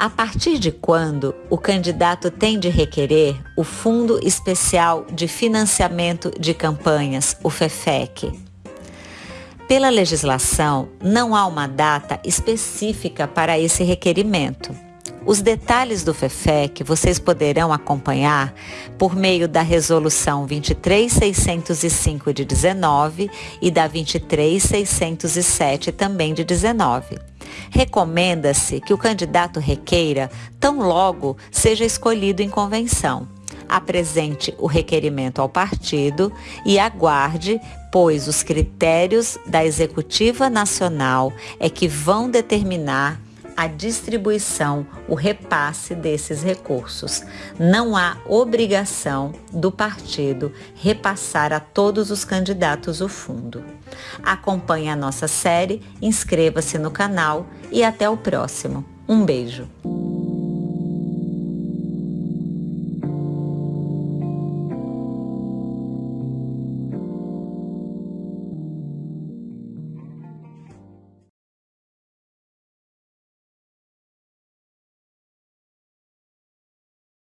A partir de quando o candidato tem de requerer o Fundo Especial de Financiamento de Campanhas, o FEFEC? Pela legislação, não há uma data específica para esse requerimento. Os detalhes do FEFEC vocês poderão acompanhar por meio da Resolução 23605 de 19 e da 23607 também de 19. Recomenda-se que o candidato requeira tão logo seja escolhido em convenção. Apresente o requerimento ao partido e aguarde, pois os critérios da Executiva Nacional é que vão determinar a distribuição, o repasse desses recursos. Não há obrigação do partido repassar a todos os candidatos o fundo. Acompanhe a nossa série, inscreva-se no canal e até o próximo. Um beijo!